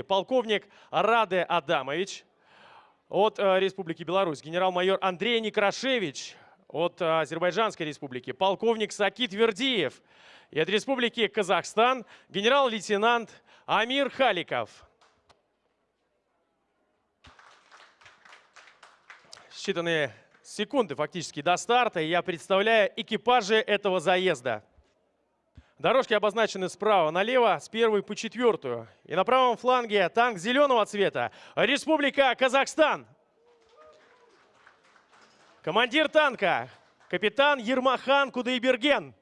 полковник Раде Адамович от э, Республики Беларусь, генерал-майор Андрей Некрашевич от э, Азербайджанской Республики, полковник Сакит Вердиев и от Республики Казахстан генерал-лейтенант Амир Халиков. Считанные секунды фактически до старта, я представляю экипажи этого заезда. Дорожки обозначены справа налево, с первой по четвертую. И на правом фланге танк зеленого цвета. Республика Казахстан. Командир танка, капитан Ермахан Кудайберген.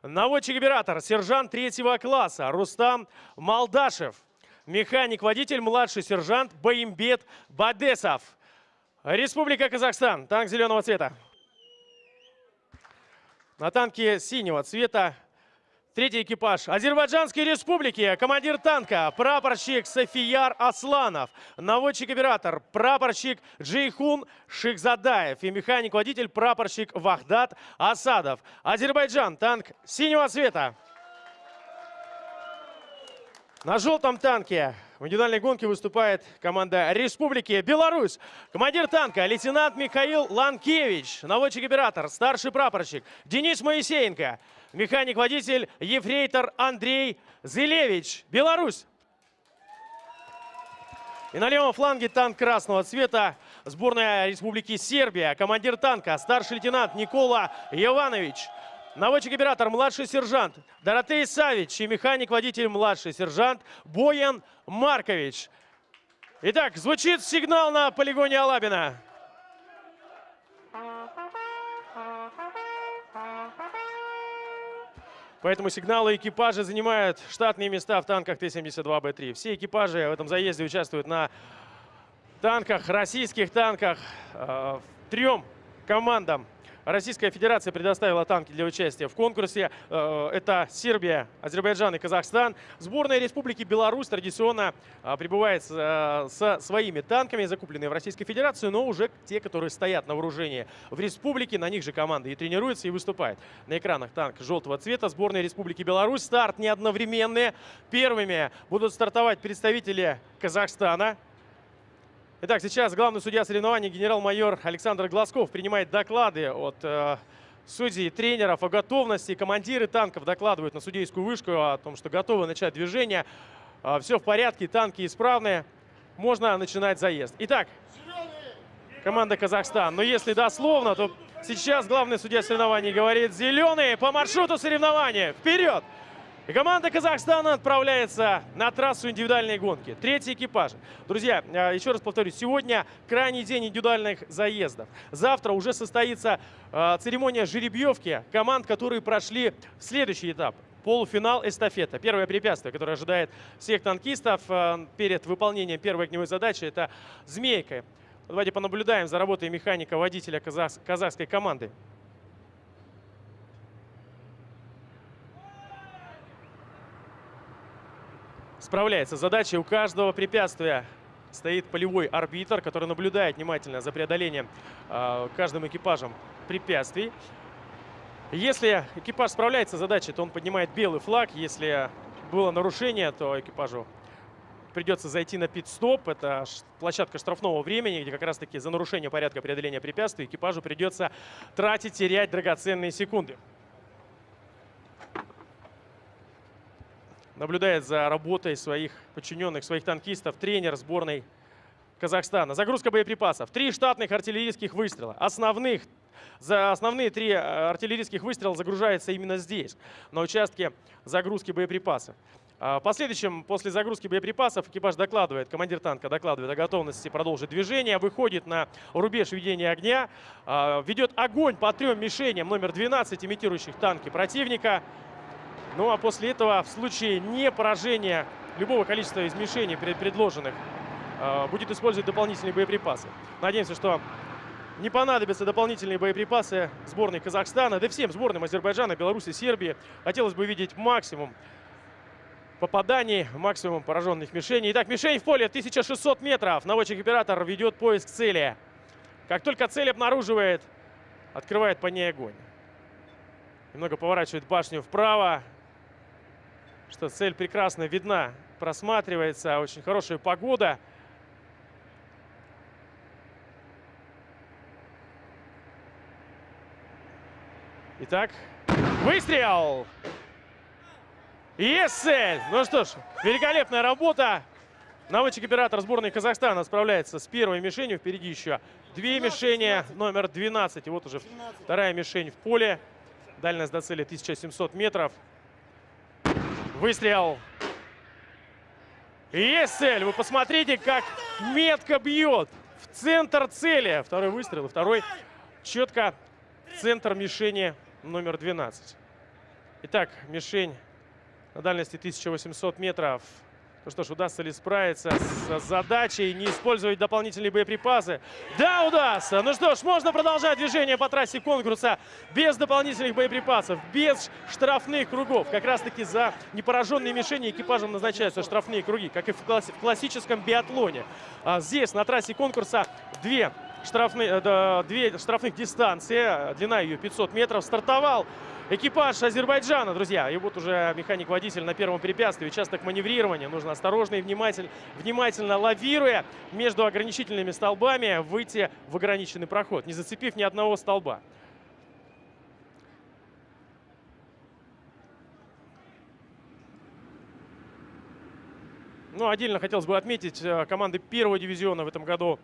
Наводчик-оператор, сержант третьего класса Рустам Малдашев. Механик-водитель, младший сержант Баимбет Бадесов. Республика Казахстан, танк зеленого цвета. На танке синего цвета Третий экипаж Азербайджанской республики. Командир танка прапорщик Софияр Асланов. Наводчик-оператор прапорщик Джейхун Шихзадаев. И механик-водитель прапорщик Вахдат Асадов. Азербайджан. Танк синего цвета. На желтом танке в индивидуальной гонке выступает команда Республики Беларусь. Командир танка лейтенант Михаил Ланкевич. Наводчик-оператор, старший прапорщик Денис Моисеенко. Механик-водитель ефрейтор Андрей Зелевич. Беларусь. И на левом фланге танк красного цвета. Сборная Республики Сербия. Командир танка старший лейтенант Никола Иванович. Наводчик-оператор, младший сержант Доротей Савич и механик-водитель, младший сержант Боян Маркович. Итак, звучит сигнал на полигоне Алабина. Поэтому сигналы экипажа занимают штатные места в танках Т-72Б3. Все экипажи в этом заезде участвуют на танках, российских танках, э, трем командам Российская Федерация предоставила танки для участия в конкурсе. Э, это Сербия, Азербайджан и Казахстан. Сборная Республики Беларусь традиционно э, прибывает э, со своими танками, закупленные в Российской Федерации, но уже те, которые стоят на вооружении в республике. На них же команды и тренируются, и выступают. На экранах танк желтого цвета сборной Республики Беларусь. Старт не одновременный. Первыми будут стартовать представители Казахстана. Итак, сейчас главный судья соревнований генерал-майор Александр Глазков принимает доклады от э, судей и тренеров о готовности. Командиры танков докладывают на судейскую вышку о том, что готовы начать движение. Э, все в порядке, танки исправные. Можно начинать заезд. Итак, команда Казахстан. Но если дословно, то сейчас главный судья соревнований говорит «Зеленые по маршруту соревнования! Вперед!» И команда Казахстана отправляется на трассу индивидуальной гонки. Третий экипаж. Друзья, э, еще раз повторюсь, сегодня крайний день индивидуальных заездов. Завтра уже состоится э, церемония жеребьевки команд, которые прошли следующий этап. Полуфинал эстафета. Первое препятствие, которое ожидает всех танкистов э, перед выполнением первой огневой задачи, это «Змейка». Давайте понаблюдаем за работой механика-водителя казахской команды. Справляется с задачей. У каждого препятствия стоит полевой арбитр, который наблюдает внимательно за преодолением э, каждым экипажем препятствий. Если экипаж справляется с задачей, то он поднимает белый флаг. Если было нарушение, то экипажу придется зайти на пит-стоп. Это площадка штрафного времени, где как раз-таки за нарушение порядка преодоления препятствий экипажу придется тратить, терять драгоценные секунды. Наблюдает за работой своих подчиненных, своих танкистов, тренер сборной Казахстана. Загрузка боеприпасов. Три штатных артиллерийских выстрела. Основных, за основные три э, артиллерийских выстрела загружаются именно здесь, на участке загрузки боеприпасов. А, в последующем, после загрузки боеприпасов, экипаж докладывает, командир танка докладывает о готовности продолжить движение, выходит на рубеж ведения огня, а, ведет огонь по трем мишеням номер 12, имитирующих танки противника. Ну а после этого в случае не поражения любого количества измешений предложенных э, будет использовать дополнительные боеприпасы. Надеемся, что не понадобятся дополнительные боеприпасы сборной Казахстана, да всем сборным Азербайджана, Беларуси, Сербии. Хотелось бы видеть максимум попаданий, максимум пораженных мишеней. Итак, мишень в поле 1600 метров. Наводчик-оператор ведет поиск цели. Как только цель обнаруживает, открывает по ней огонь. Немного поворачивает башню вправо что цель прекрасно видна просматривается. Очень хорошая погода. Итак, выстрел! Есть цель! Ну что ж, великолепная работа. Наводчик-оператор сборной Казахстана справляется с первой мишенью. Впереди еще две мишени, номер 12. И вот уже вторая мишень в поле. Дальность до цели 1700 метров. Выстрел. Есть цель. Вы посмотрите, как метко бьет в центр цели. Второй выстрел второй четко центр мишени номер 12. Итак, мишень на дальности 1800 метров. Ну что ж, удастся ли справиться с задачей, не использовать дополнительные боеприпасы? Да, удастся! Ну что ж, можно продолжать движение по трассе конкурса без дополнительных боеприпасов, без штрафных кругов. Как раз-таки за непораженные мишени экипажем назначаются штрафные круги, как и в классическом биатлоне. А здесь, на трассе конкурса, две штрафные, э, две штрафных дистанции, длина ее 500 метров. Стартовал экипаж Азербайджана, друзья. И вот уже механик-водитель на первом препятствии, участок маневрирования. Нужно осторожно и внимательно, внимательно лавируя между ограничительными столбами, выйти в ограниченный проход, не зацепив ни одного столба. Ну, отдельно хотелось бы отметить э, команды первого дивизиона в этом году.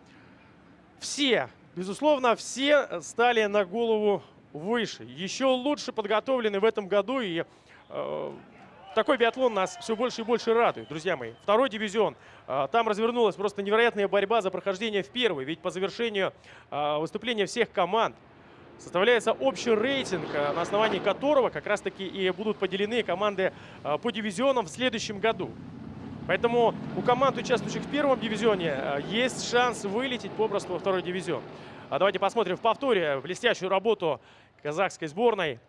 Все, безусловно, все стали на голову выше, еще лучше подготовлены в этом году. И э, такой биатлон нас все больше и больше радует, друзья мои. Второй дивизион. Э, там развернулась просто невероятная борьба за прохождение в первый. Ведь по завершению э, выступления всех команд составляется общий рейтинг, э, на основании которого как раз-таки и будут поделены команды э, по дивизионам в следующем году. Поэтому у команд, участвующих в первом дивизионе, э, есть шанс вылететь попросту во второй дивизион. А давайте посмотрим в повторе блестящую работу казахской сборной.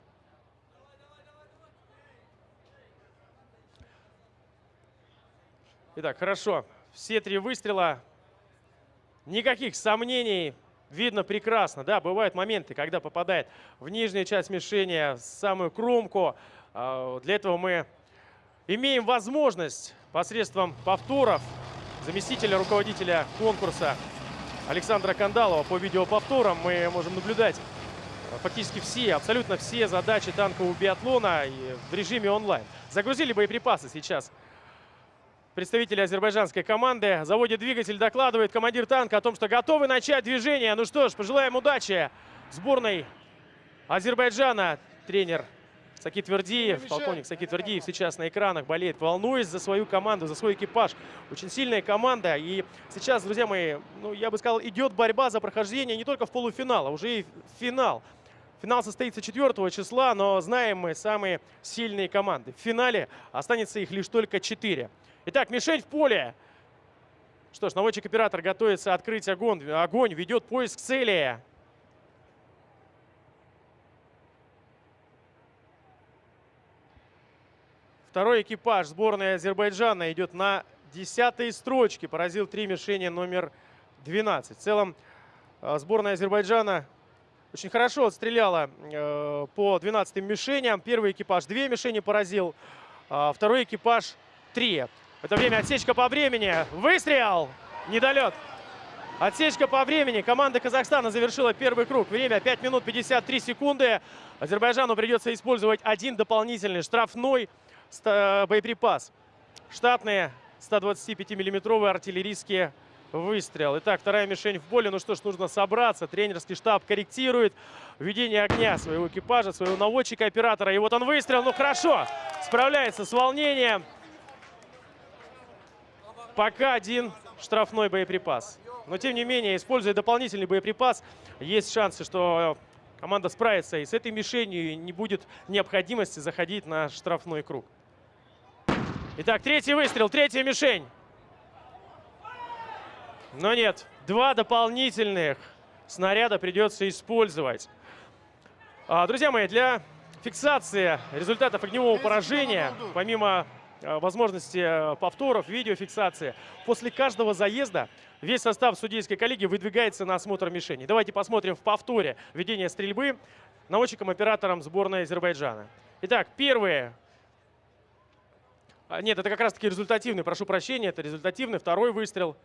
Итак, хорошо. Все три выстрела. Никаких сомнений. Видно прекрасно. Да, бывают моменты, когда попадает в нижнюю часть мишени, в самую кромку. А, для этого мы имеем возможность посредством повторов заместителя руководителя конкурса Александра Кандалова по видеоповторам мы можем наблюдать фактически все, абсолютно все задачи танкового биатлона в режиме онлайн. Загрузили боеприпасы сейчас представители азербайджанской команды. Заводит двигатель, докладывает командир танка о том, что готовы начать движение. Ну что ж, пожелаем удачи сборной Азербайджана. Тренер Саки Твердиев, полковник Саки Твердиев сейчас на экранах болеет, волнуясь за свою команду, за свой экипаж. Очень сильная команда. И сейчас, друзья мои, ну, я бы сказал, идет борьба за прохождение не только в полуфинал, а уже и в финал. Финал состоится 4 числа, но знаем мы самые сильные команды. В финале останется их лишь только 4. Итак, мишень в поле. Что ж, наводчик-оператор готовится открыть огонь. Огонь ведет поиск цели. Второй экипаж сборной Азербайджана идет на десятой строчке. Поразил три мишени номер 12. В целом э, сборная Азербайджана очень хорошо отстреляла э, по 12 мишеням. Первый экипаж две мишени поразил, а второй экипаж три. Это время отсечка по времени. Выстрел! Недолет. Отсечка по времени. Команда Казахстана завершила первый круг. Время 5 минут 53 секунды. Азербайджану придется использовать один дополнительный штрафной боеприпас. Штатные 125-миллиметровые артиллерийские выстрел. Итак, вторая мишень в поле. Ну что ж, нужно собраться. Тренерский штаб корректирует ведение огня своего экипажа, своего наводчика-оператора. И вот он выстрел. Ну хорошо, справляется с волнением. Пока один штрафной боеприпас. Но тем не менее, используя дополнительный боеприпас, есть шансы, что команда справится и с этой мишенью не будет необходимости заходить на штрафной круг. Итак, третий выстрел, третья мишень. Но нет, два дополнительных снаряда придется использовать. А, друзья мои, для фиксации результатов огневого поражения, помимо а, возможности а, повторов, видеофиксации, после каждого заезда весь состав судейской коллегии выдвигается на осмотр мишени. Давайте посмотрим в повторе ведение стрельбы наводчиком-оператором сборной Азербайджана. Итак, первые А, нет, это как раз-таки результативный, прошу прощения, это результативный второй выстрел.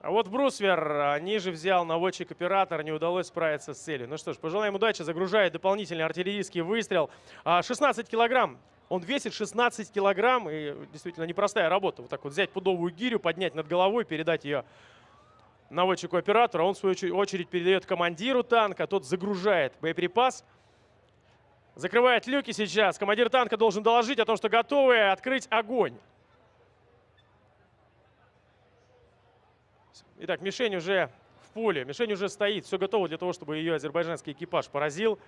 А вот Брусвер а, ниже взял наводчик оператор, не удалось справиться с целью. Ну что ж, пожелаем удачи, загружает дополнительный артиллерийский выстрел. 16 а, килограмм, он весит 16 килограмм, и действительно непростая работа. Вот так вот взять пудовую гирю, поднять над головой, передать ее наводчику оператора. Он, в свою очередь, передает командиру танка, тот загружает боеприпас. Закрывает люки сейчас. Командир танка должен доложить о том, что готовы открыть огонь. Итак, мишень уже в поле, мишень уже стоит. Все готово для того, чтобы ее азербайджанский экипаж поразил.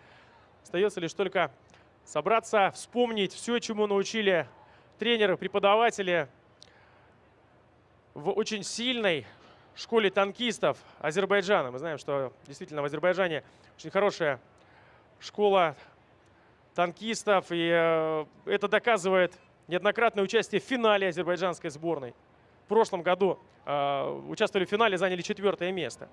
Остается лишь только собраться, вспомнить все, чему научили тренеры, преподаватели в очень сильной школе танкистов Азербайджана. Мы знаем, что действительно в Азербайджане очень хорошая школа танкистов. И э, это доказывает неоднократное участие в финале азербайджанской сборной. В прошлом году э, участвовали в финале, заняли четвертое место.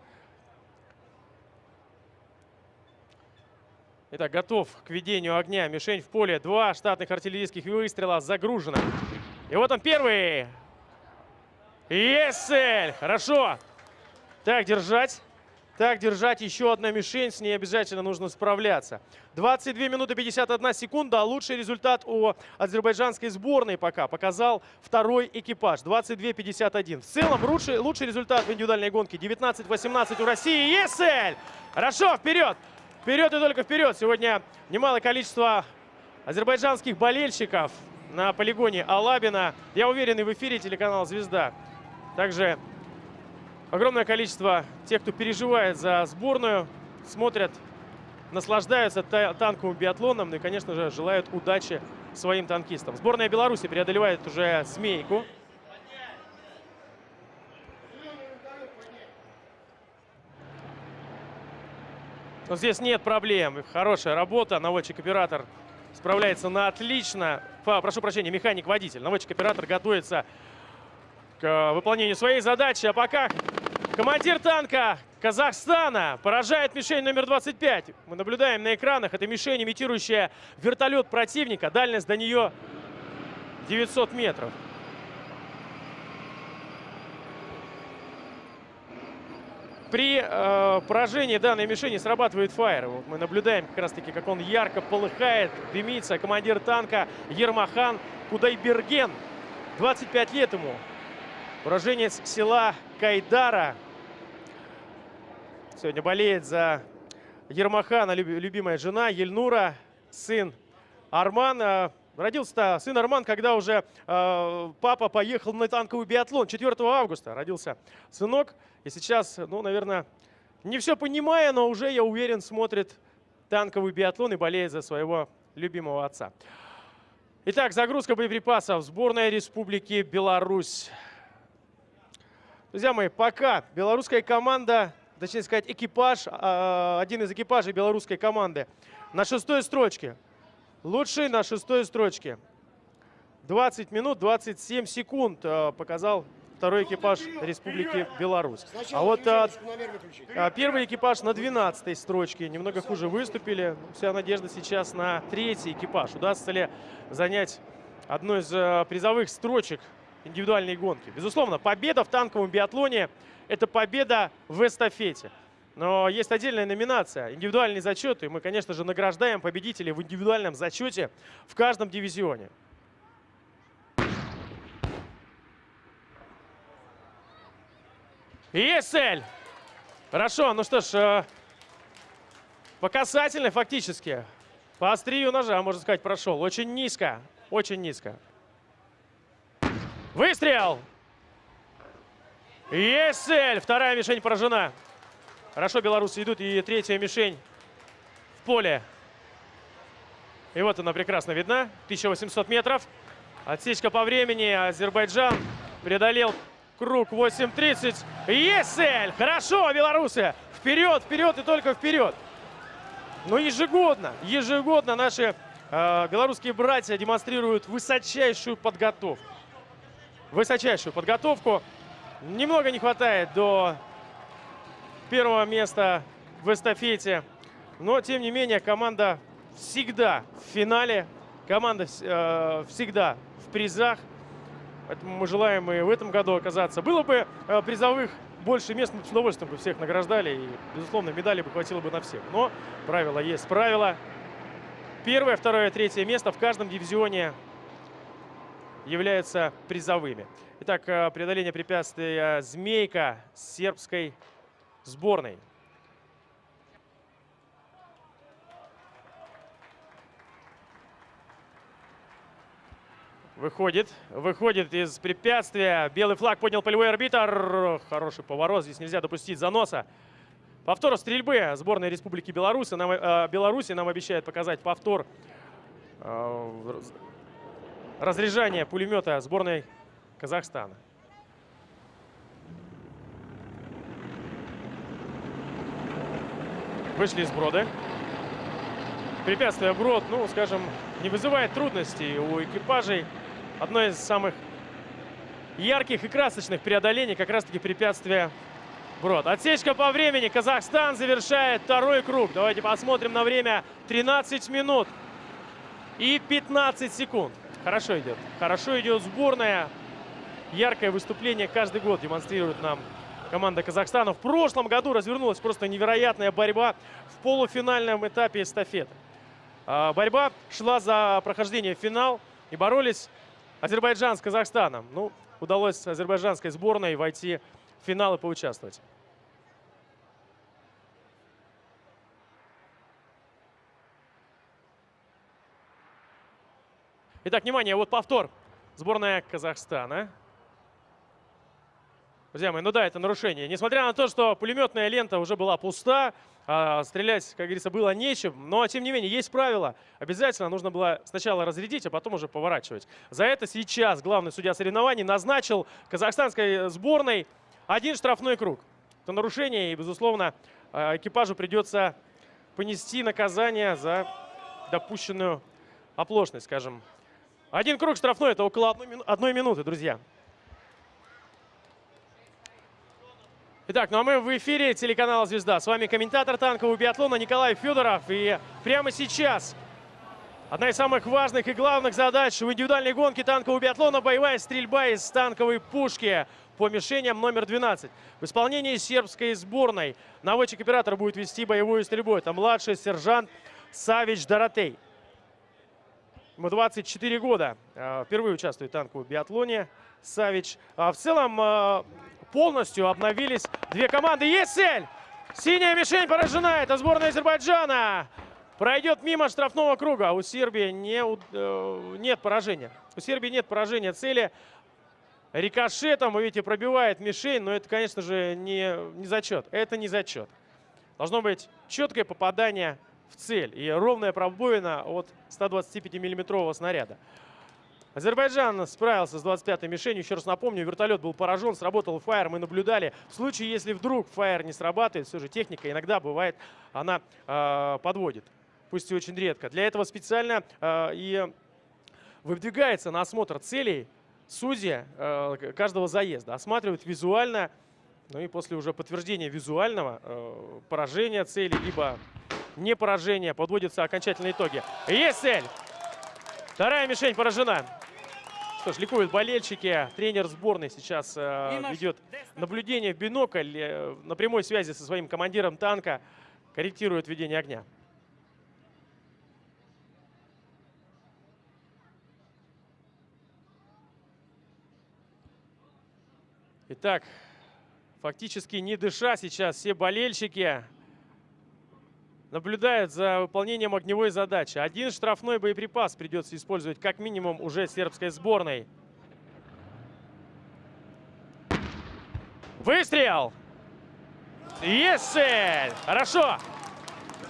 Итак, готов к ведению огня. Мишень в поле. Два штатных артиллерийских выстрела загружено. И вот он первый. Есель! Хорошо. Так, держать. Так, держать еще одна мишень, с ней обязательно нужно справляться. 22 минуты 51 секунда, а лучший результат у азербайджанской сборной пока показал второй экипаж. 22-51. В целом лучший, лучший результат в индивидуальной гонке. 19-18 у России. Есель! Хорошо, вперед! Вперед и только вперед! Сегодня немалое количество азербайджанских болельщиков на полигоне Алабина. Я уверен, и в эфире телеканал «Звезда». Также огромное количество тех, кто переживает за сборную, смотрят, наслаждаются танковым биатлоном и, конечно же, желают удачи своим танкистам. Сборная Беларуси преодолевает уже смейку. Но здесь нет проблем. Хорошая работа. Наводчик-оператор справляется на отлично. Прошу прощения, механик-водитель. Наводчик-оператор готовится к выполнению своей задачи. А пока Командир танка Казахстана поражает мишень номер 25. Мы наблюдаем на экранах. Это мишень, имитирующая вертолет противника. Дальность до нее 900 метров. При э, поражении данной мишени срабатывает фаер. Вот мы наблюдаем как раз таки, как он ярко полыхает, дымится. Командир танка Ермахан Кудайберген. 25 лет ему. Уроженец села Кайдара Сегодня болеет за Ермахана любимая жена Ельнура, сын Арман. А, родился сын Арман, когда уже э, папа поехал на танковый биатлон. 4 августа родился сынок. И сейчас, ну, наверное, не все понимая, но уже, я уверен, смотрит танковый биатлон и болеет за своего любимого отца. Итак, загрузка боеприпасов. Сборная Республики Беларусь. Друзья мои, пока белорусская команда точнее сказать, экипаж, а, один из экипажей белорусской команды на шестой строчке. Лучший на шестой строчке. 20 минут 27 секунд а, показал второй экипаж Республики Беларусь. а вот а, а, первый экипаж на 12 строчке немного хуже выступили. Вся надежда сейчас на третий экипаж. Удастся ли занять одну из а, призовых строчек индивидуальной гонки? Безусловно, победа в танковом биатлоне – это победа в эстафете. Но есть отдельная номинация – индивидуальный зачет. И мы, конечно же, награждаем победителей в индивидуальном зачете в каждом дивизионе. Цель! Хорошо, ну что ж, э, по касательной фактически. По острию ножа, можно сказать, прошел. Очень низко, очень низко. Выстрел! Есть цель! Вторая мишень поражена. Хорошо белорусы идут. И третья мишень в поле. И вот она прекрасно видна. 1800 метров. Отсечка по времени. Азербайджан преодолел круг 8.30. Есть цель! Хорошо, белорусы! Вперед, вперед и только вперед! Но ежегодно, ежегодно наши э, белорусские братья демонстрируют высочайшую подготовку. Высочайшую подготовку. Немного не хватает до первого места в эстафете. Но, тем не менее, команда всегда в финале. Команда э, всегда в призах. Поэтому мы желаем и в этом году оказаться. Было бы э, призовых больше мест, мы с удовольствием бы всех награждали. И, безусловно, медали бы хватило бы на всех. Но правило есть правило. Первое, второе, третье место в каждом дивизионе являются призовыми. Итак, э, преодоление препятствия «Змейка» сербской сборной. Выходит, выходит из препятствия. Белый флаг поднял полевой арбитр. Хороший поворот, здесь нельзя допустить заноса. Повтор стрельбы сборной Республики Беларусь. Нам, э, Беларуси нам обещает показать повтор э, разряжания пулемета сборной Казахстана. Вышли из брода. Препятствие брод, ну, скажем, не вызывает трудностей у экипажей одно из самых ярких и красочных преодолений как раз-таки препятствия Брод. Отсечка по времени. Казахстан завершает второй круг. Давайте посмотрим на время. 13 минут и 15 секунд. Хорошо идет. Хорошо идет сборная. Яркое выступление каждый год демонстрирует нам команда Казахстана. В прошлом году развернулась просто невероятная борьба в полуфинальном этапе эстафеты. А, борьба шла за прохождение в финал и боролись Азербайджан с Казахстаном. Ну, удалось азербайджанской сборной войти в финал и поучаствовать. Итак, внимание, вот повтор. Сборная Казахстана. Друзья мои, ну да, это нарушение. Несмотря на то, что пулеметная лента уже была пуста, а, стрелять, как говорится, было нечем, но тем не менее есть правило. Обязательно нужно было сначала разрядить, а потом уже поворачивать. За это сейчас главный судья соревнований назначил казахстанской сборной один штрафной круг. Это нарушение, и, безусловно, а, экипажу придется понести наказание за допущенную оплошность, скажем. Один круг штрафной – это около одной минуты, друзья. Итак, ну а мы в эфире телеканала «Звезда». С вами комментатор танкового биатлона Николай Федоров. И прямо сейчас одна из самых важных и главных задач в индивидуальной гонке танкового биатлона – боевая стрельба из танковой пушки по мишеням номер 12. В исполнении сербской сборной наводчик-оператор будет вести боевую стрельбу. Это младший сержант Савич Доротей. Ему 24 года. Э, впервые участвует в танковом биатлоне Савич. А в целом э, полностью обновились две команды. Есть цель! Синяя мишень поражена. Это сборная Азербайджана. Пройдет мимо штрафного круга. У Сербии не, э, нет поражения. У Сербии нет поражения цели. Рикошетом, вы видите, пробивает мишень. Но это, конечно же, не, не зачет. Это не зачет. Должно быть четкое попадание в цель. И ровная пробоина от 125-миллиметрового снаряда. Азербайджан справился с 25-й мишенью. Еще раз напомню, вертолет был поражен, сработал фаер, мы наблюдали. В случае, если вдруг фаер не срабатывает, все же техника иногда бывает, она э, подводит. Пусть и очень редко. Для этого специально э, и выдвигается на осмотр целей судья э, каждого заезда. Осматривает визуально, ну и после уже подтверждения визуального э, поражения цели, либо не поражения, подводятся окончательные итоги. Есть цель! Вторая мишень поражена. Что ж, ликуют болельщики. Тренер сборной сейчас э, ведет наблюдение в бинокль э, на прямой связи со своим командиром танка. Корректирует ведение огня. Итак, фактически не дыша сейчас все болельщики наблюдает за выполнением огневой задачи. Один штрафной боеприпас придется использовать как минимум уже сербской сборной. Выстрел! Есть цель! Хорошо!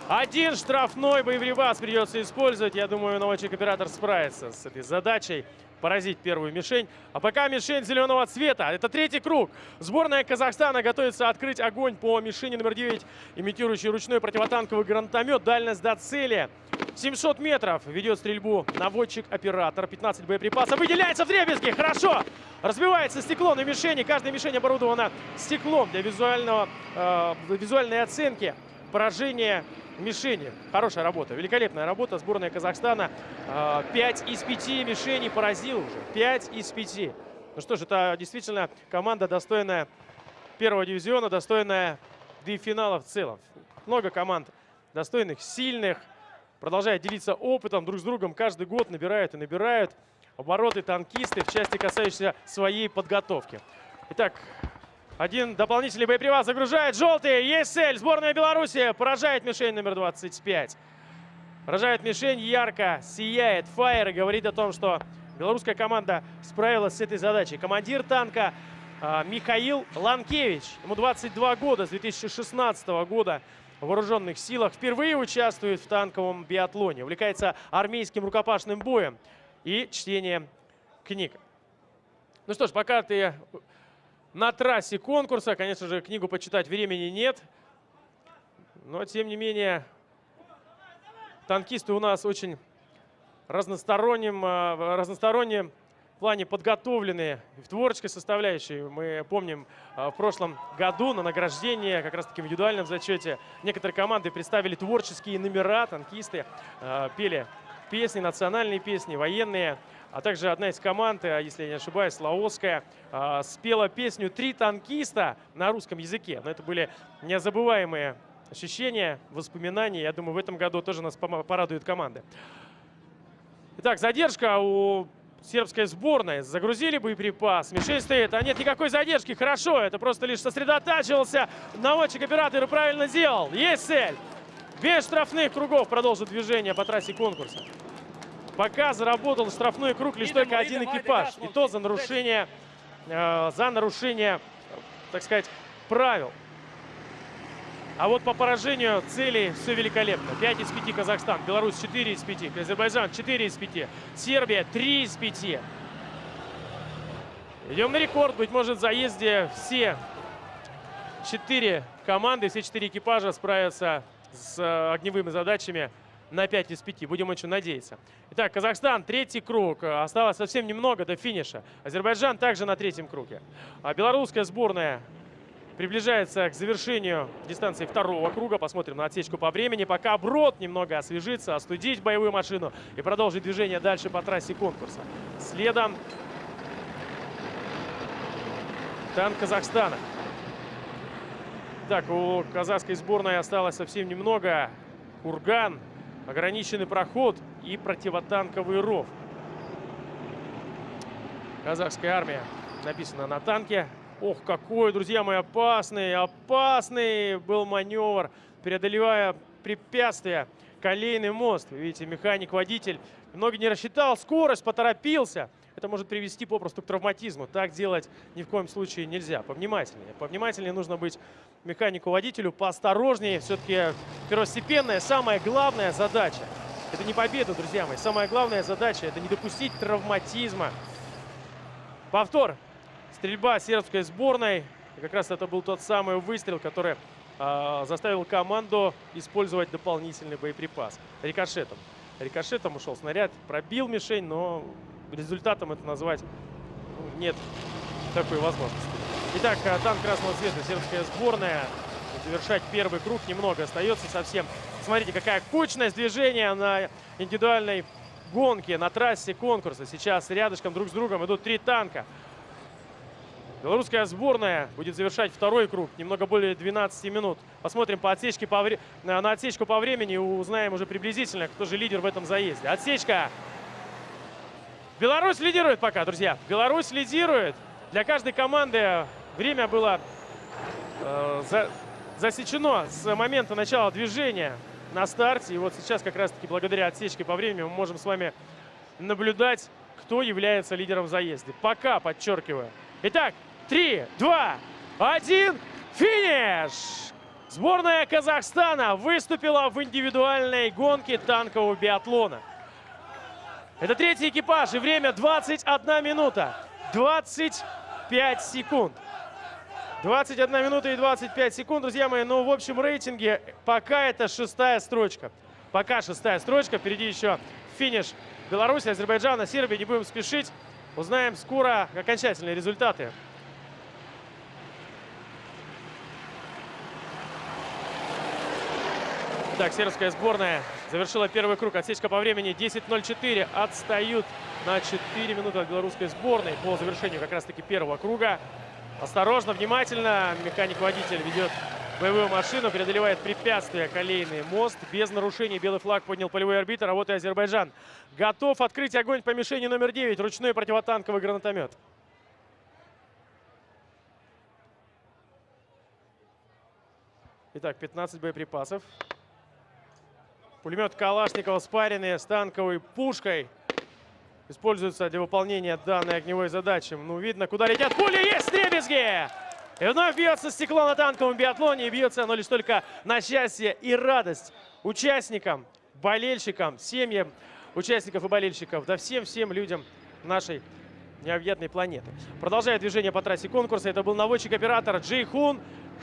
Один штрафной боеприпас придется использовать. Я думаю, наводчик-оператор справится с этой задачей поразить первую мишень. А пока мишень зеленого цвета. Это третий круг. Сборная Казахстана готовится открыть огонь по мишени номер 9, имитирующий ручной противотанковый гранатомет. Дальность до цели 700 метров. Ведет стрельбу наводчик-оператор. 15 боеприпасов. Выделяется в дребезги. Хорошо. Разбивается стекло на мишени. Каждая мишень оборудована стеклом для визуального, э, визуальной оценки поражения мишени. Хорошая работа, великолепная работа. Сборная Казахстана 5 из 5 мишеней поразил уже. 5 из 5. Ну что ж, это действительно команда достойная первого дивизиона, достойная да и финала в целом. Много команд достойных, сильных. Продолжают делиться опытом друг с другом. Каждый год набирают и набирают обороты танкисты в части, касающейся своей подготовки. Итак, один дополнительный боеприпас загружает. Желтый. Есть цель. Сборная Беларуси поражает мишень номер 25. Поражает мишень ярко, сияет. Фаер говорит о том, что белорусская команда справилась с этой задачей. Командир танка а, Михаил Ланкевич. Ему 22 года, с 2016 года в вооруженных силах. Впервые участвует в танковом биатлоне. Увлекается армейским рукопашным боем и чтением книг. Ну что ж, пока ты на трассе конкурса. Конечно же, книгу почитать времени нет. Но, тем не менее, танкисты у нас очень разносторонним, разносторонним в плане подготовленные в творческой составляющей. Мы помним э, в прошлом году на награждение, как раз таки в индивидуальном зачете, некоторые команды представили творческие номера, танкисты э, пели песни, национальные песни, военные. А также одна из команд, э, если я не ошибаюсь, Лаосская, э, спела песню «Три танкиста» на русском языке. Но это были незабываемые ощущения, воспоминания. Я думаю, в этом году тоже нас порадуют команды. Итак, задержка у сербской сборной. Загрузили боеприпас. Мишель стоит. А нет никакой задержки. Хорошо. Это просто лишь сосредотачивался. Наводчик оператора правильно сделал. Есть цель. Без штрафных кругов продолжит движение по трассе конкурса. Пока заработал штрафной круг лишь только один экипаж. И то за нарушение, э, за нарушение, так сказать, правил. А вот по поражению целей все великолепно. 5 из 5 Казахстан, Беларусь 4 из 5, Азербайджан 4 из 5, Сербия 3 из 5. Идем на рекорд. Быть может, в заезде все четыре команды, все четыре экипажа справятся с э, огневыми задачами на 5 из 5. Будем очень надеяться. Итак, Казахстан, третий круг. Осталось совсем немного до финиша. Азербайджан также на третьем круге. А белорусская сборная приближается к завершению дистанции второго круга. Посмотрим на отсечку по времени. Пока Брод немного освежится, остудить боевую машину и продолжить движение дальше по трассе конкурса. Следом танк Казахстана. Так, у казахской сборной осталось совсем немного. Курган ограниченный проход и противотанковый ров. Казахская армия написано на танке. Ох, какой, друзья мои, опасный, опасный был маневр, преодолевая препятствия. Колейный мост. Видите, механик-водитель немного не рассчитал скорость, поторопился. Это может привести попросту к травматизму. Так делать ни в коем случае нельзя. Повнимательнее. Повнимательнее нужно быть механику-водителю, поосторожнее. Все-таки первостепенная, самая главная задача. Это не победа, друзья мои. Самая главная задача – это не допустить травматизма. Повтор. Стрельба сербской сборной. И как раз это был тот самый выстрел, который э, заставил команду использовать дополнительный боеприпас. Рикошетом. Рикошетом ушел снаряд, пробил мишень, но результатом это назвать ну, нет такой возможности. Итак, э, танк красного цвета, сербская сборная. Завершать первый круг немного остается совсем. Смотрите, какая кучность движения на индивидуальной гонке, на трассе конкурса. Сейчас рядышком друг с другом идут три танка. Белорусская сборная будет завершать второй круг, немного более 12 минут. Посмотрим по отсечке по вре... на отсечку по времени, узнаем уже приблизительно, кто же лидер в этом заезде. Отсечка Беларусь лидирует пока, друзья. Беларусь лидирует. Для каждой команды время было э, за, засечено с момента начала движения на старте. И вот сейчас как раз-таки благодаря отсечке по времени мы можем с вами наблюдать, кто является лидером в заезде. Пока, подчеркиваю. Итак, 3, 2, 1, финиш! Сборная Казахстана выступила в индивидуальной гонке танкового биатлона. Это третий экипаж, и время 21 минута. 25 секунд. 21 минута и 25 секунд, друзья мои. Ну, в общем рейтинге пока это шестая строчка. Пока шестая строчка. Впереди еще финиш Беларуси, Азербайджана, Сербии. Не будем спешить. Узнаем скоро окончательные результаты. Итак, сербская сборная завершила первый круг. Отсечка по времени 10.04. Отстают на 4 минуты от белорусской сборной по завершению как раз-таки первого круга. Осторожно, внимательно. Механик-водитель ведет боевую машину, преодолевает препятствия колейный мост. Без нарушений белый флаг поднял полевой арбитр. А вот и Азербайджан. Готов открыть огонь по мишени номер 9. Ручной противотанковый гранатомет. Итак, 15 боеприпасов. Пулемет Калашникова спаренный с танковой пушкой. Используется для выполнения данной огневой задачи. Ну, видно, куда летят пули. Есть дребезги! И вновь бьется стекло на танковом биатлоне. И бьется оно лишь только на счастье и радость участникам, болельщикам, семьям участников и болельщиков. Да всем-всем людям нашей необъятной планеты. Продолжая движение по трассе конкурса. Это был наводчик-оператор Джейхун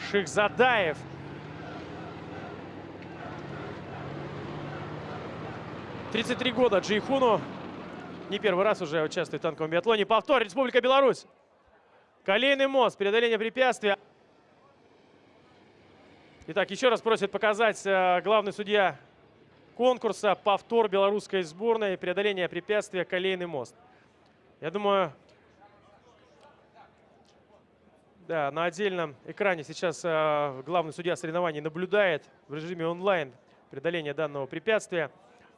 Шихзадаев. 33 года Джейхуну. Не первый раз уже участвует в танковом биатлоне. Повтор. Республика Беларусь. Колейный мост. Преодоление препятствия. Итак, еще раз просит показать э, главный судья конкурса. Повтор белорусской сборной. Преодоление препятствия. Колейный мост. Я думаю, да, на отдельном экране сейчас э, главный судья соревнований наблюдает в режиме онлайн преодоление данного препятствия.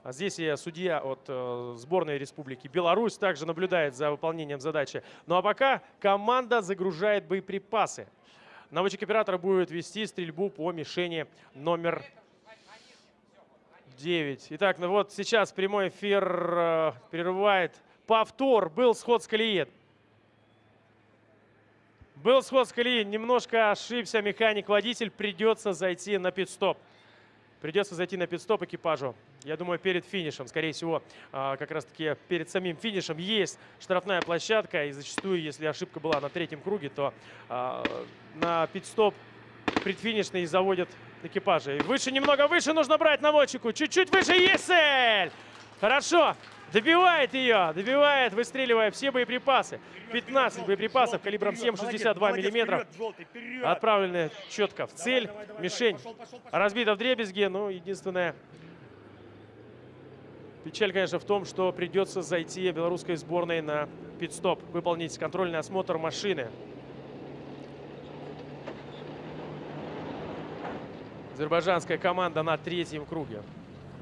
А здесь и судья от э, сборной Республики Беларусь также наблюдает за выполнением задачи. Ну а пока команда загружает боеприпасы. Наводчик оператора будет вести стрельбу по мишени номер 9. Итак, ну вот сейчас прямой эфир э, прерывает повтор. Был сход с колеи. Был сход с колеи. Немножко ошибся механик-водитель. Придется зайти на пит-стоп. Придется зайти на пит-стоп экипажу. Я думаю, перед финишем, скорее всего, а, как раз-таки перед самим финишем есть штрафная площадка. И зачастую, если ошибка была на третьем круге, то а, на пит-стоп предфинишный заводят экипажи. Выше, немного выше нужно брать наводчику. Чуть-чуть выше. Есть цель! Хорошо. Добивает ее, добивает, выстреливая все боеприпасы. 15 боеприпасов калибром 7,62 миллиметров. Отправлены четко в цель. Мишень разбита в дребезги. Ну, единственное, печаль, конечно, в том, что придется зайти белорусской сборной на пит-стоп. Выполнить контрольный осмотр машины. Азербайджанская команда на третьем круге.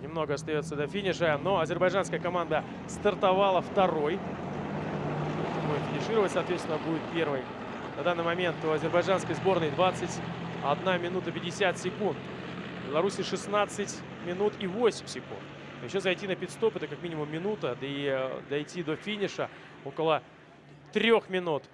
Немного остается до финиша, но азербайджанская команда стартовала второй. Будет финишировать, соответственно, будет первой. На данный момент у азербайджанской сборной 21 минута 50 секунд. В Беларуси 16 минут и 8 секунд. Еще зайти на пидстоп это как минимум минута, да и э, дойти до финиша около трех минут.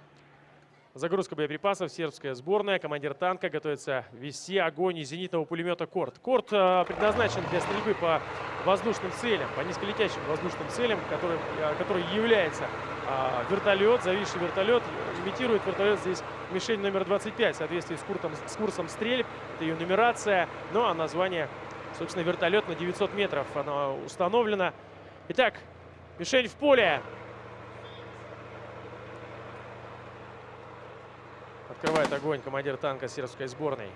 Загрузка боеприпасов. Сербская сборная. Командир танка готовится вести огонь из зенитного пулемета «Корт». «Корт» э, предназначен для стрельбы по воздушным целям, по низколетящим воздушным целям, который, э, который является э, вертолет, зависший вертолет. Имитирует вертолет здесь мишень номер 25 в соответствии с, курсом, с курсом стрельб. Это ее нумерация. Ну а название, собственно, вертолет на 900 метров. Оно установлено. Итак, мишень в поле. Открывает огонь командир танка сербской сборной.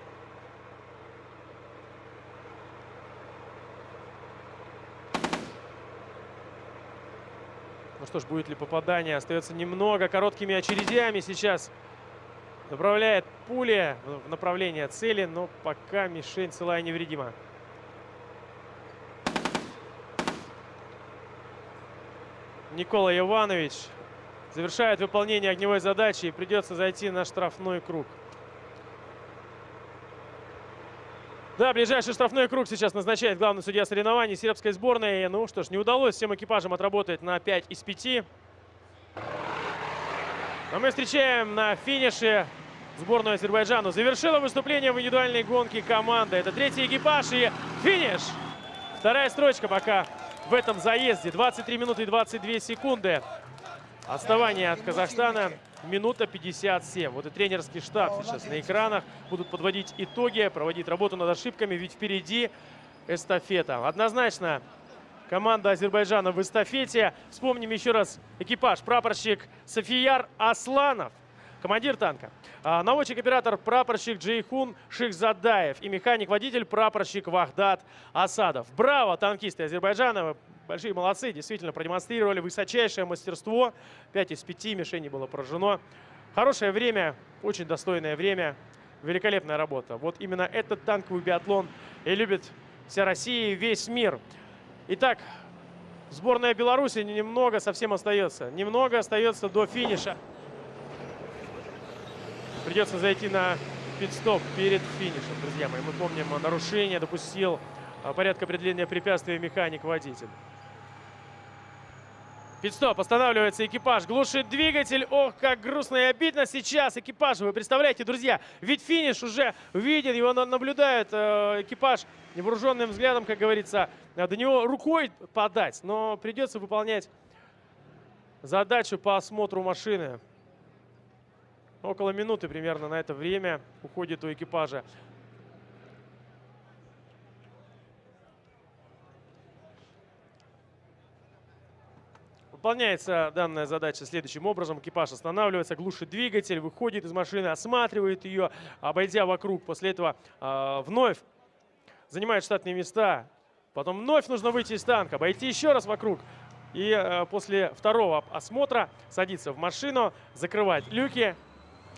Ну что ж, будет ли попадание? Остается немного короткими очередями сейчас. Направляет пули в направление цели, но пока мишень целая невредима. Никола Иванович завершает выполнение огневой задачи и придется зайти на штрафной круг. Да, ближайший штрафной круг сейчас назначает главный судья соревнований сербской сборной. Ну что ж, не удалось всем экипажам отработать на 5 из 5. Но мы встречаем на финише сборную Азербайджану. Завершила выступление в индивидуальной гонке команда. Это третий экипаж и финиш. Вторая строчка пока в этом заезде. 23 минуты и 22 секунды. Отставание от Казахстана минута 57. Вот и тренерский штаб сейчас на экранах. Будут подводить итоги, проводить работу над ошибками, ведь впереди эстафета. Однозначно команда Азербайджана в эстафете. Вспомним еще раз экипаж. Прапорщик Софияр Асланов. Командир танка. А, наводчик-оператор прапорщик Джейхун Шихзадаев и механик-водитель прапорщик Вахдат Асадов. Браво, танкисты Азербайджана! Большие молодцы, действительно продемонстрировали высочайшее мастерство. 5 из 5 мишеней было поражено. Хорошее время, очень достойное время, великолепная работа. Вот именно этот танковый биатлон и любит вся Россия и весь мир. Итак, сборная Беларуси немного совсем остается. Немного остается до финиша. Придется зайти на пит-стоп перед финишем, друзья мои. Мы помним, нарушение допустил а, порядка определения препятствия механик-водитель. Пидстоп, останавливается экипаж, глушит двигатель. Ох, как грустно и обидно сейчас экипажу. Вы представляете, друзья, ведь финиш уже виден, его наблюдает э, экипаж невооруженным взглядом, как говорится, до него рукой подать. Но придется выполнять задачу по осмотру машины. Около минуты примерно на это время уходит у экипажа. Выполняется данная задача следующим образом. Экипаж останавливается, глушит двигатель, выходит из машины, осматривает ее, обойдя вокруг. После этого э, вновь занимает штатные места. Потом вновь нужно выйти из танка, обойти еще раз вокруг. И э, после второго осмотра садиться в машину, закрывать люки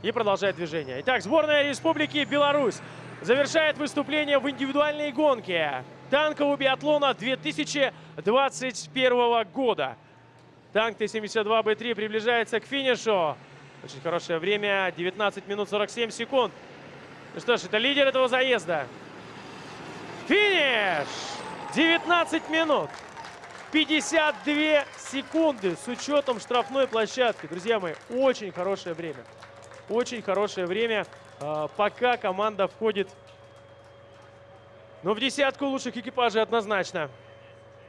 и продолжать движение. Итак, сборная Республики Беларусь завершает выступление в индивидуальной гонке танкового биатлона 2021 года. Танк Т-72Б3 приближается к финишу. Очень хорошее время. 19 минут 47 секунд. Ну что ж, это лидер этого заезда. Финиш! 19 минут. 52 секунды с учетом штрафной площадки. Друзья мои, очень хорошее время. Очень хорошее время, а, пока команда входит но в десятку лучших экипажей однозначно.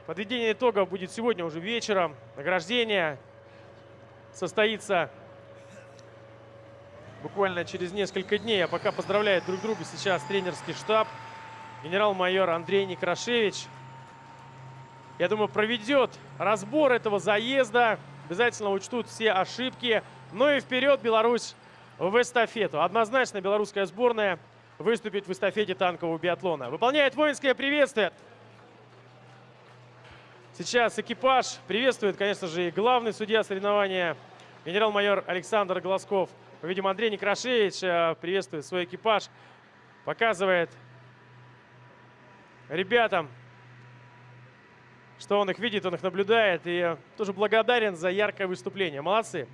Подведение итогов будет сегодня уже вечером. Награждение состоится буквально через несколько дней. А пока поздравляет друг друга сейчас тренерский штаб. Генерал-майор Андрей Некрашевич. Я думаю, проведет разбор этого заезда. Обязательно учтут все ошибки. Ну и вперед Беларусь в эстафету. Однозначно белорусская сборная выступит в эстафете танкового биатлона. Выполняет воинское приветствие. Сейчас экипаж приветствует, конечно же, и главный судья соревнования, генерал-майор Александр Глазков. Мы видим, Андрей Некрашевич э, приветствует свой экипаж, показывает ребятам, что он их видит, он их наблюдает. И тоже благодарен за яркое выступление. Молодцы.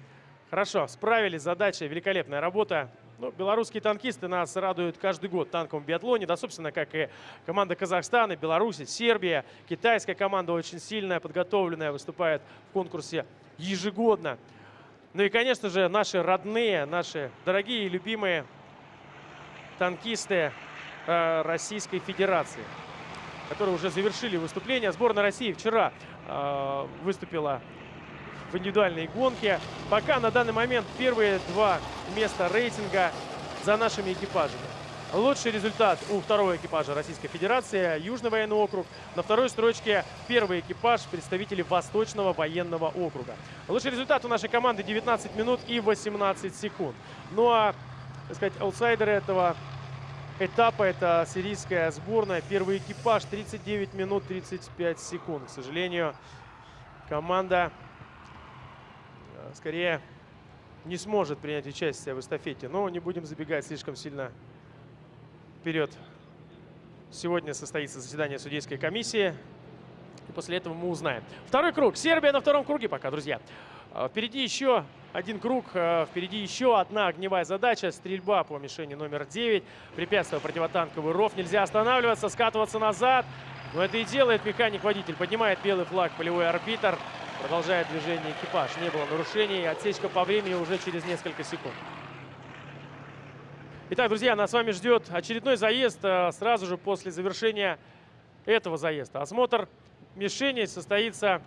Хорошо, справились, задача, великолепная работа. Ну, белорусские танкисты нас радуют каждый год в биатлоне. Да, собственно, как и команда Казахстана, Беларуси, Сербия. Китайская команда очень сильная, подготовленная, выступает в конкурсе ежегодно. Ну и, конечно же, наши родные, наши дорогие и любимые танкисты э, Российской Федерации, которые уже завершили выступление. Сборная России вчера э, выступила в индивидуальной гонке. Пока на данный момент первые два места рейтинга за нашими экипажами. Лучший результат у второго экипажа Российской Федерации, Южный военный округ. На второй строчке первый экипаж представители Восточного военного округа. Лучший результат у нашей команды 19 минут и 18 секунд. Ну а, так сказать, аутсайдеры этого этапа это сирийская сборная. Первый экипаж 39 минут 35 секунд. К сожалению, команда скорее не сможет принять участие в эстафете. Но не будем забегать слишком сильно вперед. Сегодня состоится заседание судейской комиссии. И после этого мы узнаем. Второй круг. Сербия на втором круге пока, друзья. А, впереди еще один круг, а, впереди еще одна огневая задача. Стрельба по мишени номер 9. Препятствие противотанковый ров. Нельзя останавливаться, скатываться назад. Но это и делает механик-водитель. Поднимает белый флаг полевой арбитр. Продолжает движение экипаж. Не было нарушений. Отсечка по времени уже через несколько секунд. Итак, друзья, нас с вами ждет очередной заезд э, сразу же после завершения этого заезда. Осмотр мишени состоится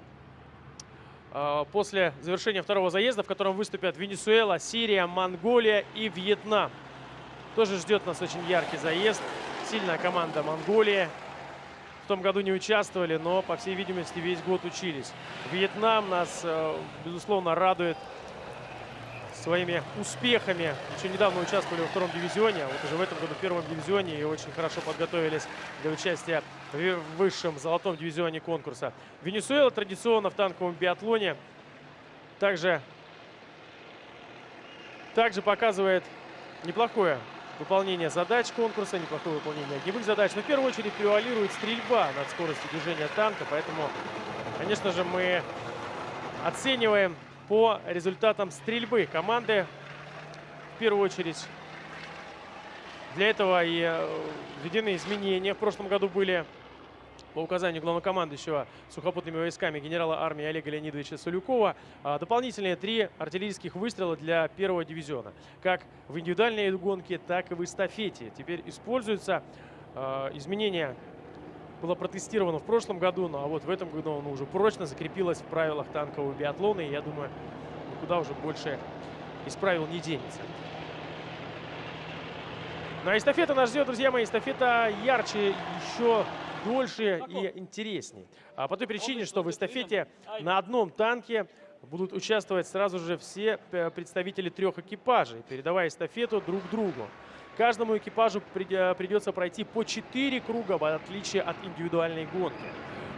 э, после завершения второго заезда, в котором выступят Венесуэла, Сирия, Монголия и Вьетнам. Тоже ждет нас очень яркий заезд. Сильная команда Монголии том году не участвовали, но, по всей видимости, весь год учились. Вьетнам нас, э, безусловно, радует своими успехами. Еще недавно участвовали во втором дивизионе, а вот уже в этом году в первом дивизионе и очень хорошо подготовились для участия в высшем золотом дивизионе конкурса. Венесуэла традиционно в танковом биатлоне также, также показывает неплохое выполнение задач конкурса, неплохое выполнение огневых задач. Но в первую очередь превалирует стрельба над скоростью движения танка, поэтому, конечно же, мы оцениваем по результатам стрельбы команды. В первую очередь для этого и э, введены изменения. В прошлом году были по указанию главнокомандующего сухопутными войсками генерала армии Олега Леонидовича Солюкова а, дополнительные три артиллерийских выстрела для первого дивизиона. Как в индивидуальной гонке, так и в эстафете. Теперь используются а, изменения было протестировано в прошлом году, ну а вот в этом году оно уже прочно закрепилось в правилах танкового биатлона. И я думаю, никуда уже больше из правил не денется. Ну а эстафета нас ждет, друзья мои. Эстафета ярче, еще дольше и интереснее. А по той причине, что в эстафете на одном танке будут участвовать сразу же все э, представители трех экипажей, передавая эстафету друг другу. Каждому экипажу придется пройти по 4 круга, в отличие от индивидуальной гонки.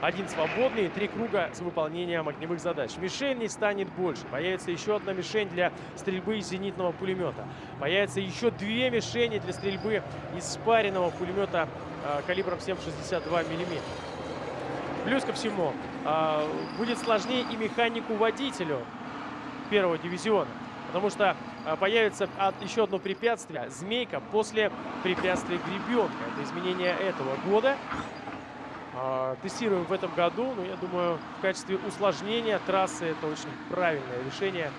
Один свободный и три круга с выполнением огневых задач. Мишеней станет больше. Появится еще одна мишень для стрельбы из зенитного пулемета. Появится еще две мишени для стрельбы из спаренного пулемета э, калибром 7,62 мм. Плюс ко всему, э, будет сложнее и механику-водителю первого дивизиона. Потому что а, появится еще одно препятствие. Змейка после препятствия гребенка. Это изменение этого года. А, тестируем в этом году. Но я думаю, в качестве усложнения трассы это очень правильное решение.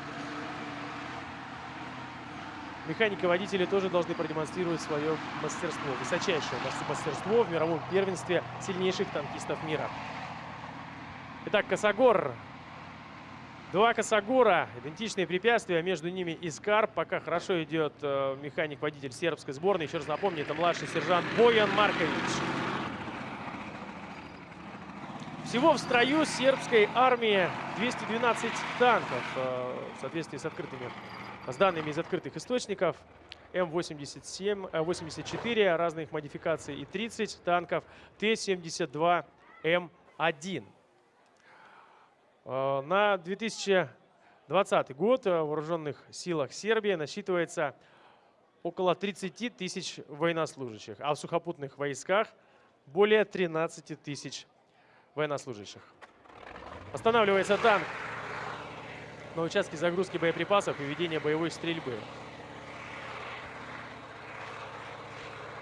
Механики водители тоже должны продемонстрировать свое мастерство. Высочайшее мастерство в мировом первенстве сильнейших танкистов мира. Итак, Косогор Два Косогора, идентичные препятствия, между ними Искар. Пока хорошо идет э, механик-водитель сербской сборной. Еще раз напомню, это младший сержант Боян Маркович. Всего в строю сербской армии 212 танков э, в соответствии с открытыми, с данными из открытых источников. М87, 84 разных модификаций и 30 танков Т-72М1. Э, на 2020 год в вооруженных силах Сербии насчитывается около 30 тысяч военнослужащих, а в сухопутных войсках более 13 тысяч военнослужащих. Останавливается танк на участке загрузки боеприпасов и ведения боевой стрельбы.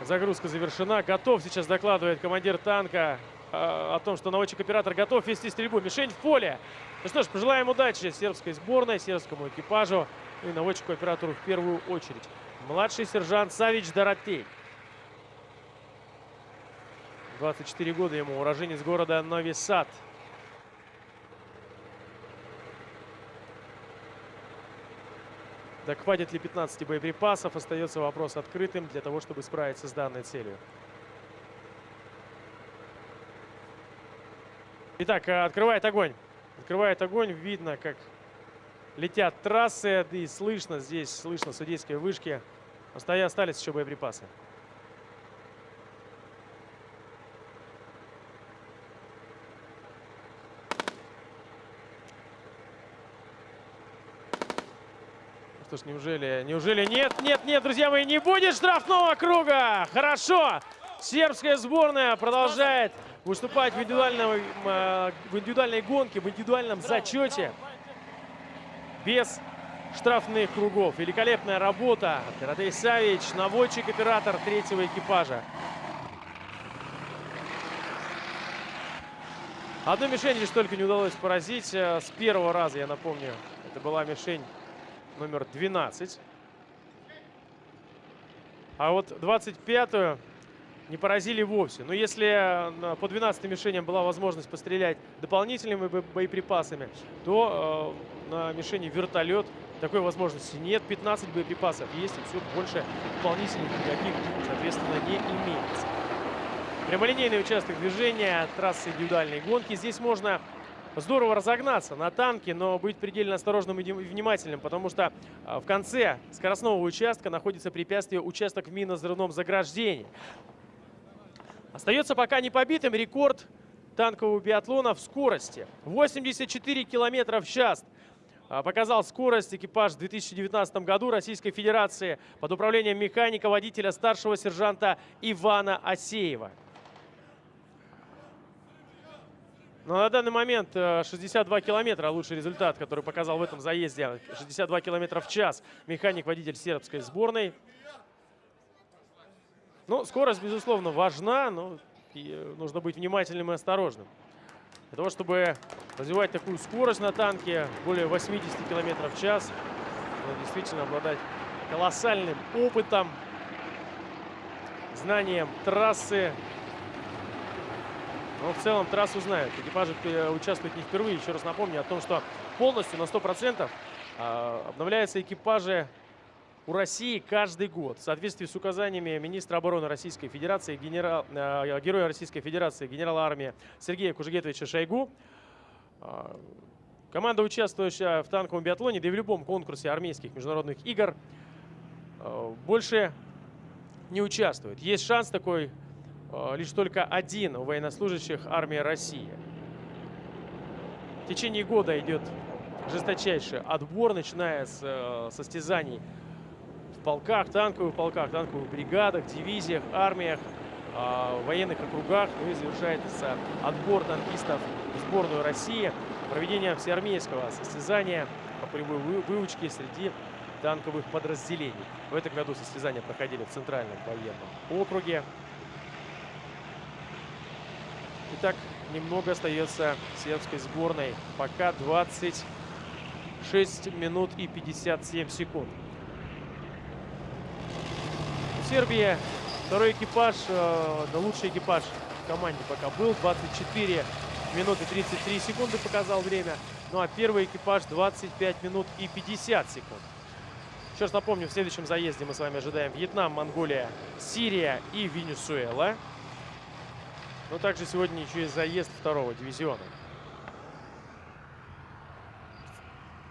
Загрузка завершена. Готов сейчас докладывает командир танка о том, что наводчик-оператор готов вести стрельбу. Мишень в поле. Ну что ж, пожелаем удачи сербской сборной, сербскому экипажу и наводчику-оператору в первую очередь. Младший сержант Савич Доротей. 24 года ему, уроженец города Нови Сад. Так хватит ли 15 боеприпасов, остается вопрос открытым для того, чтобы справиться с данной целью. Итак, э, открывает огонь. Открывает огонь. Видно, как летят трассы. И слышно здесь, слышно судейские вышки. Остались еще боеприпасы. Что ж, неужели, неужели нет, нет, нет, друзья мои, не будет штрафного круга. Хорошо. Сербская сборная продолжает выступать в индивидуальной, э, в индивидуальной гонке, в индивидуальном зачете без штрафных кругов. Великолепная работа. Таратей Савич, наводчик-оператор третьего экипажа. Одну мишень лишь только не удалось поразить э, с первого раза, я напомню. Это была мишень номер 12. А вот 25-ю не поразили вовсе. Но если э, по 12 мишеням была возможность пострелять дополнительными боеприпасами, то э, на мишени вертолет такой возможности нет. 15 боеприпасов есть, и все больше дополнительных никаких, соответственно, не имеется. Прямолинейный участок движения, трассы индивидуальной гонки. Здесь можно здорово разогнаться на танке, но быть предельно осторожным и внимательным, потому что а, в конце скоростного участка находится препятствие участок в минно-взрывном заграждении. Остается пока не побитым рекорд танкового биатлона в скорости. 84 километра в час а, показал скорость экипаж в 2019 году Российской Федерации под управлением механика-водителя старшего сержанта Ивана Асеева. Но на данный момент 62 э, километра лучший результат, который показал в этом заезде. 62 километра в час механик-водитель сербской сборной. Ну, скорость, безусловно, важна, но э, нужно быть внимательным и осторожным. Для того, чтобы развивать такую скорость на танке, более 80 километров в час, надо действительно обладать колоссальным опытом, знанием трассы, но в целом трассу знают. Экипажи участвуют не впервые. Еще раз напомню о том, что полностью на 100% а, обновляются экипажи у России каждый год. В соответствии с указаниями министра обороны Российской Федерации, генерал, э, героя Российской Федерации, генерала армии Сергея Кужегетовича Шойгу, э, команда, участвующая в танковом биатлоне, да и в любом конкурсе армейских международных игр, э, больше не участвует. Есть шанс такой Э, лишь только один у военнослужащих армии России. В течение года идет жесточайший отбор, начиная с э, состязаний полках, танковых полках, танковых бригадах, дивизиях, армиях, э, военных округах. Ну и завершается отбор танкистов в сборную России, проведение всеармейского состязания по полевой выучке среди танковых подразделений. В этом году состязания проходили в Центральном военном округе. Итак, немного остается сербской сборной. Пока 26 минут и 57 секунд. У Сербии второй экипаж, э, да лучший экипаж в команде пока был. 24 минуты 33 секунды показал время. Ну а первый экипаж 25 минут и 50 секунд. Еще раз напомню, в следующем заезде мы с вами ожидаем Вьетнам, Монголия, Сирия и Венесуэла. Но также сегодня еще и заезд второго дивизиона.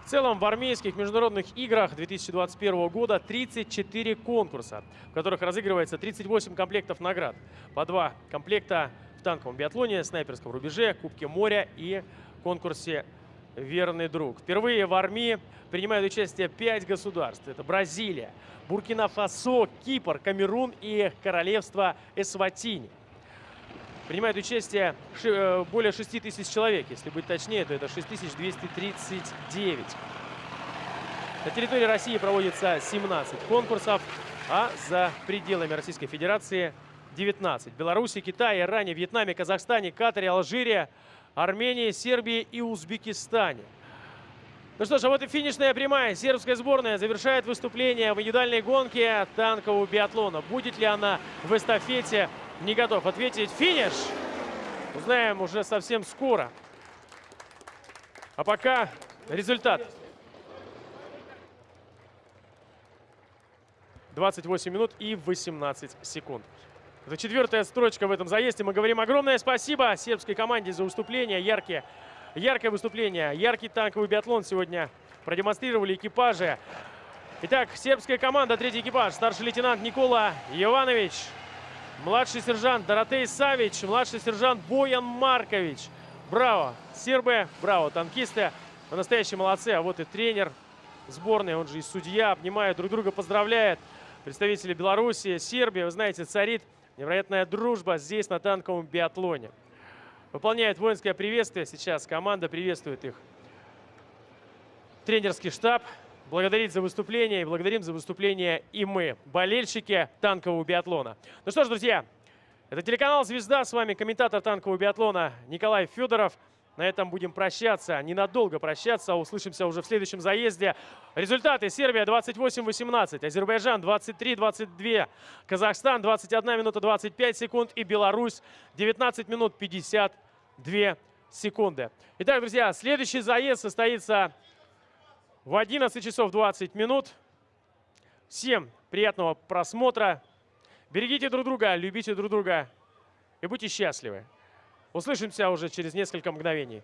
В целом в армейских международных играх 2021 года 34 конкурса, в которых разыгрывается 38 комплектов наград. По два комплекта в танковом биатлоне, снайперском рубеже, Кубке моря и конкурсе «Верный друг». Впервые в армии принимают участие 5 государств. Это Бразилия, Буркина-Фасо, Кипр, Камерун и Королевство Эсватини. Принимает участие э, более 6 тысяч человек. Если быть точнее, то это 6239. На территории России проводится 17 конкурсов, а за пределами Российской Федерации 19. Беларуси, Китае, Иране, Вьетнаме, Казахстане, Катаре, Алжире, Армении, Сербии и Узбекистане. Ну что ж, а вот и финишная прямая. Сербская сборная завершает выступление в индивидуальной гонке танкового биатлона. Будет ли она в эстафете не готов ответить. Финиш! Узнаем уже совсем скоро. А пока результат. 28 минут и 18 секунд. Это четвертая строчка в этом заезде. Мы говорим огромное спасибо сербской команде за выступление. Яркие, яркое выступление, яркий танковый биатлон сегодня продемонстрировали экипажи. Итак, сербская команда, третий экипаж, старший лейтенант Никола Иванович, Младший сержант Доротей Савич, младший сержант Боян Маркович. Браво, сербы, браво, танкисты. Настоящие молодцы. А вот и тренер сборной, он же и судья, обнимают друг друга, поздравляет. Представители Беларуси, Сербии, вы знаете, царит невероятная дружба здесь, на танковом биатлоне. Выполняет воинское приветствие. Сейчас команда приветствует их. Тренерский штаб благодарить за выступление и благодарим за выступление и мы, болельщики танкового биатлона. Ну что ж, друзья, это телеканал «Звезда». С вами комментатор танкового биатлона Николай Федоров. На этом будем прощаться, ненадолго прощаться. Услышимся уже в следующем заезде. Результаты. Сербия 28-18, Азербайджан 23-22, Казахстан 21 минута 25 секунд и Беларусь 19 минут 52 секунды. Итак, друзья, следующий заезд состоится в 11 часов 20 минут. Всем приятного просмотра. Берегите друг друга, любите друг друга и будьте счастливы. Услышимся уже через несколько мгновений.